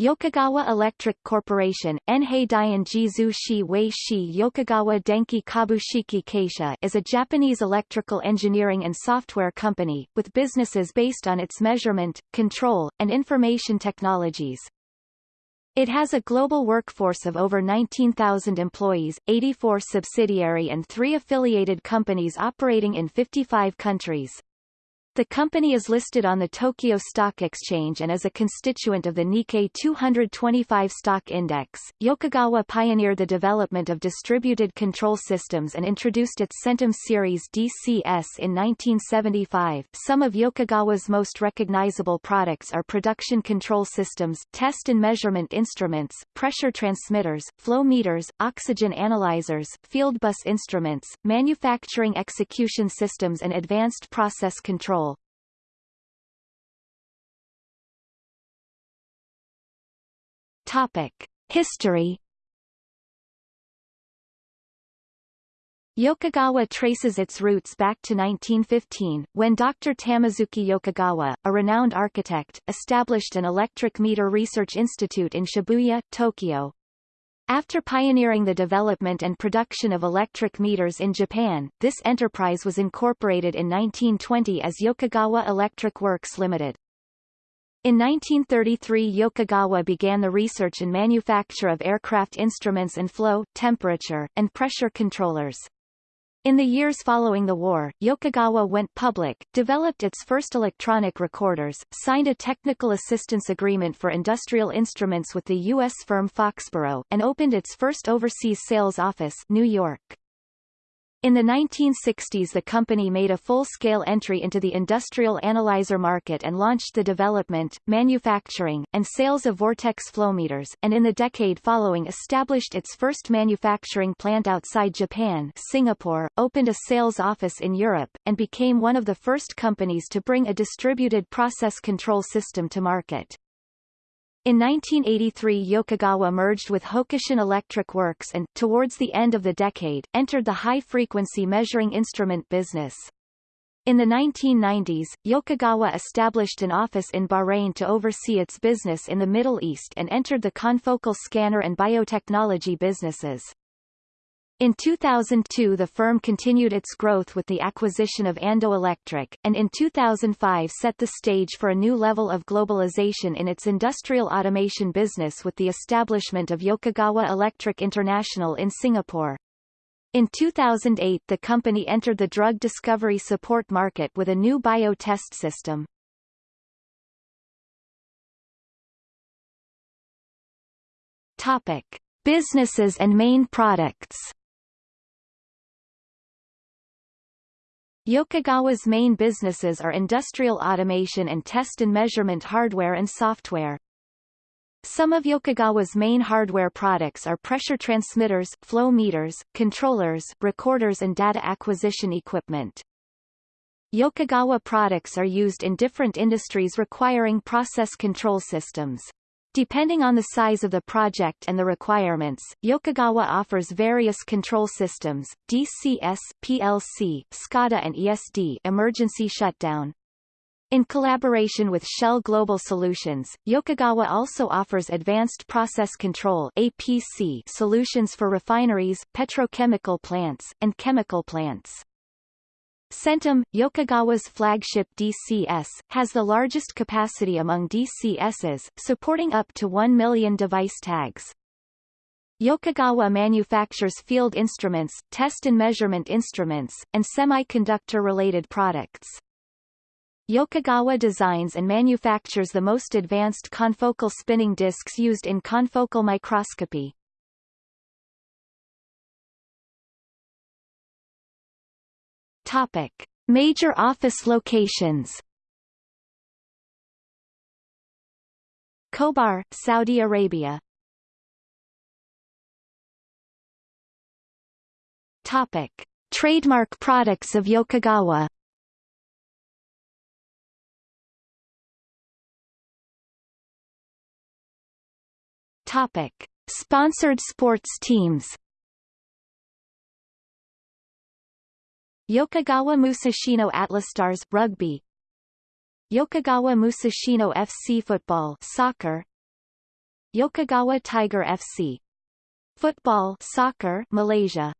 Yokogawa Electric Corporation Enhei Shi Yokogawa Denki Kabushiki Keisha is a Japanese electrical engineering and software company, with businesses based on its measurement, control, and information technologies. It has a global workforce of over 19,000 employees, 84 subsidiary and three affiliated companies operating in 55 countries. The company is listed on the Tokyo Stock Exchange and is a constituent of the Nikkei 225 stock index. Yokogawa pioneered the development of distributed control systems and introduced its Centum series DCS in 1975. Some of Yokogawa's most recognizable products are production control systems, test and measurement instruments, pressure transmitters, flow meters, oxygen analyzers, field bus instruments, manufacturing execution systems and advanced process control History Yokogawa traces its roots back to 1915, when Dr. Tamisuke Yokogawa, a renowned architect, established an electric meter research institute in Shibuya, Tokyo. After pioneering the development and production of electric meters in Japan, this enterprise was incorporated in 1920 as Yokogawa Electric Works Limited. In 1933 Yokogawa began the research and manufacture of aircraft instruments and flow, temperature, and pressure controllers. In the years following the war, Yokogawa went public, developed its first electronic recorders, signed a technical assistance agreement for industrial instruments with the U.S. firm Foxboro, and opened its first overseas sales office New York. In the 1960s the company made a full-scale entry into the industrial analyzer market and launched the development, manufacturing, and sales of vortex flowmeters, and in the decade following established its first manufacturing plant outside Japan Singapore, opened a sales office in Europe, and became one of the first companies to bring a distributed process control system to market. In 1983 Yokogawa merged with Hokushin Electric Works and, towards the end of the decade, entered the high-frequency measuring instrument business. In the 1990s, Yokogawa established an office in Bahrain to oversee its business in the Middle East and entered the confocal scanner and biotechnology businesses. In 2002 the firm continued its growth with the acquisition of Ando Electric, and in 2005 set the stage for a new level of globalization in its industrial automation business with the establishment of Yokogawa Electric International in Singapore. In 2008 the company entered the drug discovery support market with a new bio-test system. Topic. Businesses and main products Yokogawa's main businesses are industrial automation and test and measurement hardware and software. Some of Yokogawa's main hardware products are pressure transmitters, flow meters, controllers, recorders and data acquisition equipment. Yokogawa products are used in different industries requiring process control systems. Depending on the size of the project and the requirements, Yokogawa offers various control systems, DCS, PLC, SCADA and ESD emergency shutdown. In collaboration with Shell Global Solutions, Yokogawa also offers Advanced Process Control APC solutions for refineries, petrochemical plants, and chemical plants. Centum, Yokogawa's flagship DCS, has the largest capacity among DCSs, supporting up to 1 million device tags. Yokogawa manufactures field instruments, test and measurement instruments, and semiconductor-related products. Yokogawa designs and manufactures the most advanced confocal spinning discs used in confocal microscopy. Topic: Major office locations. Khobar, Saudi Arabia. Topic: Trademark products of Yokogawa. Topic: Sponsored sports teams. Yokogawa Musashino Atlas Stars rugby. Yokogawa Musashino FC football soccer. Yokogawa Tiger FC Football soccer Malaysia